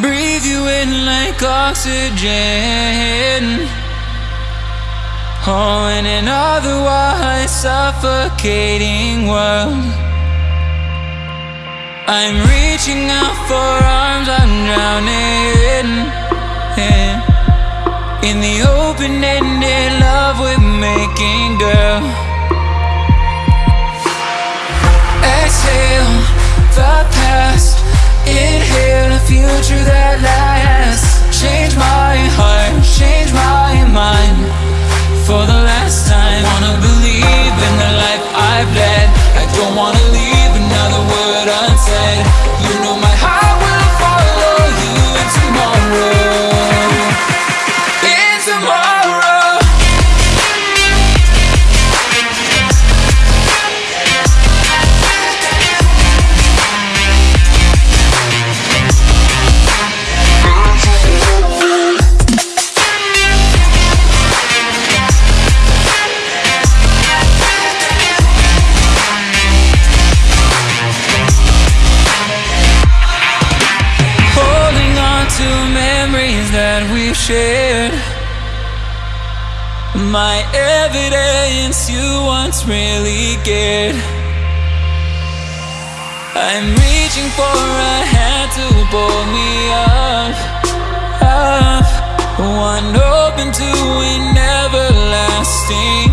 Breathe you in like oxygen. Oh, in an otherwise suffocating world. I'm reaching out for arms, I'm drowning. In the open ended love we're making, girl. Exhale that we've shared. My evidence you once really cared. I'm reaching for a hand to pull me up, up. One open to an everlasting